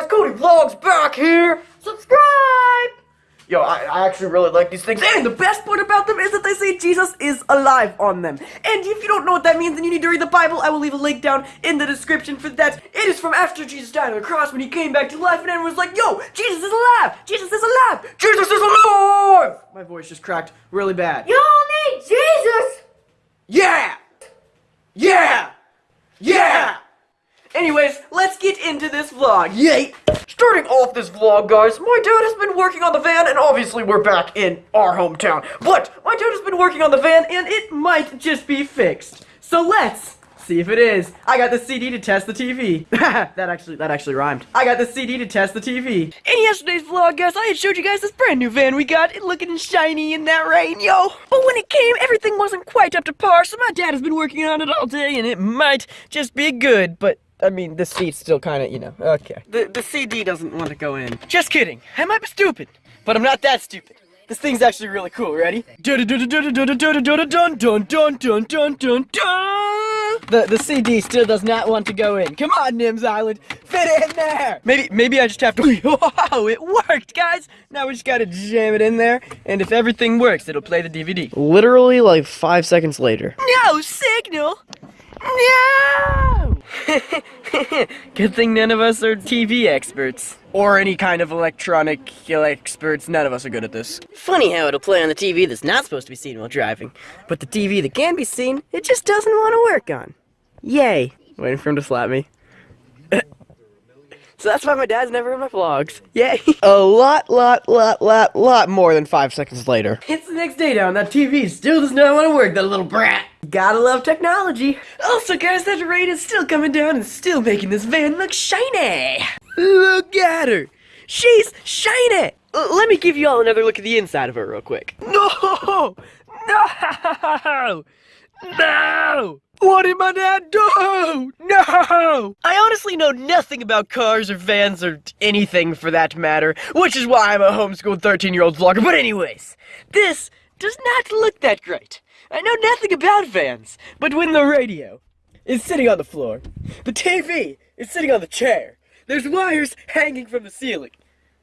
guys? Cody Vlogs back here. Subscribe. Yo, I, I actually really like these things, and the best part about them is that they say Jesus is alive on them. And if you don't know what that means, then you need to read the Bible. I will leave a link down in the description for that. It is from after Jesus died on the cross when he came back to life, and everyone was like, "Yo, Jesus is alive! Jesus is alive! Jesus is alive!" My voice just cracked really bad. Y'all need Jesus! Yeah! Yeah! Yeah! Anyways, let's get into this vlog. Yay! Starting off this vlog, guys, my dad has been working on the van, and obviously we're back in our hometown. But my dad has been working on the van, and it might just be fixed. So let's see if it is. I got the CD to test the TV. that actually, that actually rhymed. I got the CD to test the TV. In yesterday's vlog, guys, I had showed you guys this brand new van we got, it looking shiny in that rain, yo. But when it came, everything wasn't quite up to par, so my dad has been working on it all day, and it might just be good, but I mean, the seat's still kind of, you know, okay. The, the CD doesn't want to go in. Just kidding. I might be stupid, but I'm not that stupid. This thing's actually really cool. Ready? The, the CD still does not want to go in. Come on, Nims Island. Fit it in there. Maybe maybe I just have to... Wow, it worked, guys. Now we just gotta jam it in there. And if everything works, it'll play the DVD. Literally like five seconds later. No signal. No! Good thing none of us are TV experts. Or any kind of electronic experts. None of us are good at this. Funny how it'll play on the TV that's not supposed to be seen while driving. But the TV that can be seen, it just doesn't want to work on. Yay. Waiting for him to slap me. So that's why my dad's never in my vlogs. Yay. A lot, lot, lot, lot, lot more than five seconds later. It's the next day now and that TV still does not want to work, that little brat. Gotta love technology. Also, guys, that rain is still coming down and still making this van look shiny. Look at her. She's shiny. L let me give you all another look at the inside of her real quick. No! No! No! What did my dad do? I honestly know nothing about cars or vans or anything for that matter, which is why I'm a homeschooled 13-year-old vlogger. But anyways, this does not look that great. I know nothing about vans, but when the radio is sitting on the floor, the TV is sitting on the chair, there's wires hanging from the ceiling,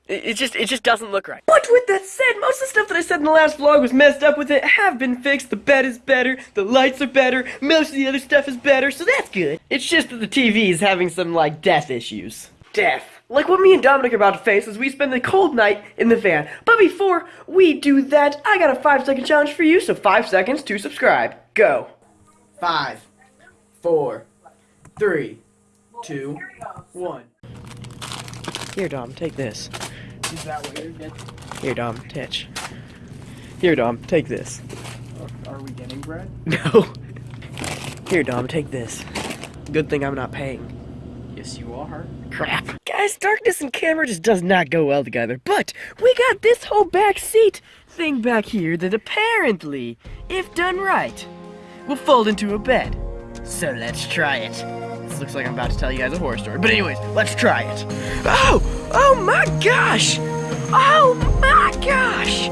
it, it just it just doesn't look right. But with that said, most of the stuff that I said in the last vlog was messed up with it have been fixed. The bed is better, the lights are better, most of the other stuff is better, so that's good. It's just that the TV is having some, like, death issues. Death. Like what me and Dominic are about to face as we spend the cold night in the van. But before we do that, I got a five second challenge for you, so five seconds to subscribe. Go. Five, four, three, two, one. Here, Dom, take this. Is that you're? Here, Dom, Titch. Here, Dom, take this. Are, are we getting bread? No. Here, Dom, take this. Good thing I'm not paying. Yes, you are. Crap. Guys, darkness and camera just does not go well together. But we got this whole back seat thing back here that apparently, if done right, will fold into a bed. So let's try it. This looks like I'm about to tell you guys a horror story. But anyways, let's try it. Oh! Oh my gosh! Oh my gosh!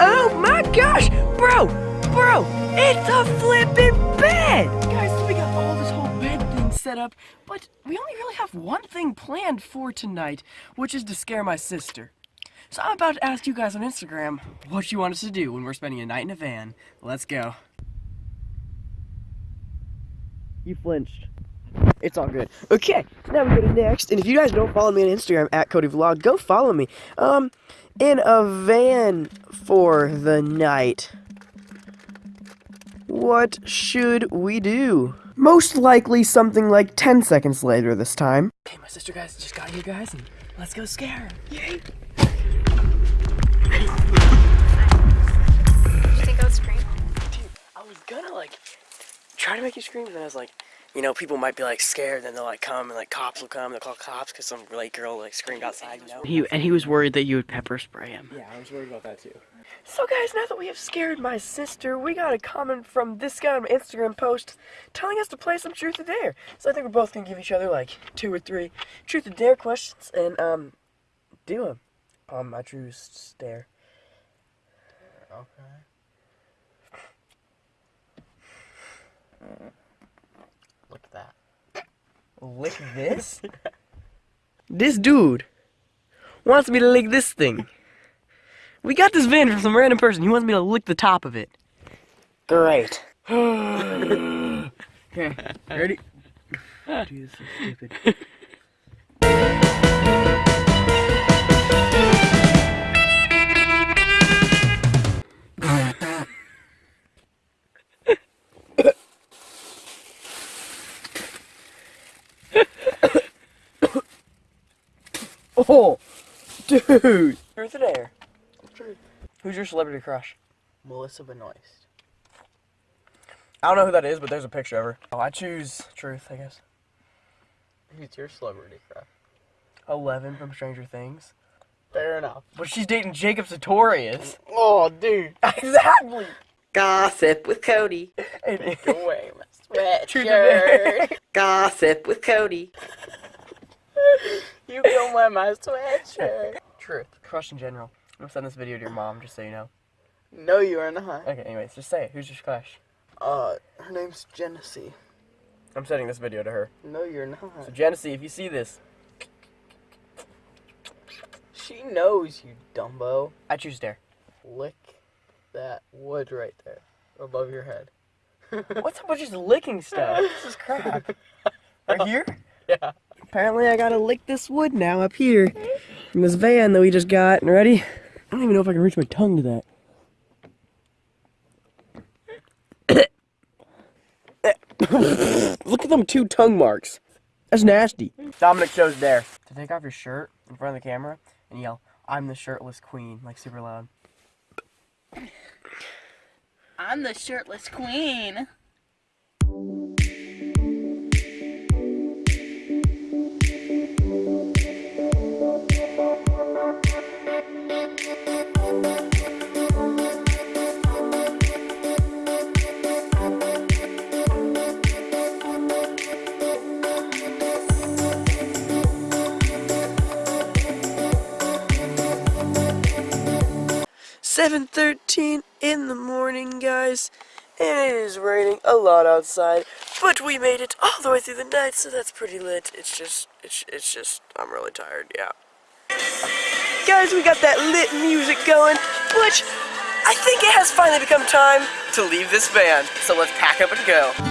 Oh my gosh! Bro! Bro! It's a flipping bed! Guys, so we got all this whole bed thing set up, but we only really have one thing planned for tonight, which is to scare my sister. So I'm about to ask you guys on Instagram what you want us to do when we're spending a night in a van. Let's go. You flinched. It's all good. Okay, now we go to next. And if you guys don't follow me on Instagram at Cody Vlog, go follow me. Um, in a van for the night. What should we do? Most likely something like 10 seconds later this time. Okay, my sister guys just got here, guys, and let's go scare her. Yay! You think I would scream? Dude, I was gonna like try to make you scream, and then I was like, you know, people might be like scared, then they'll like come and like cops will come, they'll call cops because some late girl like screamed outside, you know? He, and he was worried that you would pepper spray him. Yeah, I was worried about that too. So guys, now that we have scared my sister, we got a comment from this guy on my Instagram post telling us to play some Truth or Dare. So I think we're both gonna give each other like two or three Truth or Dare questions and um do them on my Truth Dare. Okay. Look at that. Lick this? This dude wants me to lick this thing. We got this van from some random person. He wants me to lick the top of it. Great. okay, ready? Dude, this is stupid. Oh, dude. Truth or dare? Truth. Who's your celebrity crush? Melissa Benoist. I don't know who that is, but there's a picture of her. Oh, I choose Truth, I guess. Who's your celebrity crush? Eleven from Stranger Things. Fair enough. But she's dating Jacob Sartorius. Oh, dude. exactly. Gossip with Cody. And Take away my Truth or dare? sweatshirt. Gossip with Cody. you don't wear my sweatshirt. Truth. Crush in general. I'm gonna send this video to your mom, just so you know. No, you are not. Okay, anyways, just say it. Who's your crush? Uh, her name's Genesee. I'm sending this video to her. No, you're So not. Genesee, if you see this, She knows, you dumbo. I choose Dare. Lick that wood right there above your head. What's up with just licking stuff? This is crap. Right here? Yeah. Apparently I gotta lick this wood now up here. From this van that we just got. And ready? I don't even know if I can reach my tongue to that. Look at them two tongue marks. That's nasty. Dominic shows there. To take off your shirt in front of the camera and yell, I'm the shirtless queen, like super loud. I'm the shirtless queen. Seven thirteen in the morning, guys, and it is raining a lot outside. But we made it all the way through the night, so that's pretty lit. It's just, it's, it's just, I'm really tired. Yeah. Guys, we got that lit music going, but I think it has finally become time to leave this van. So let's pack up and go.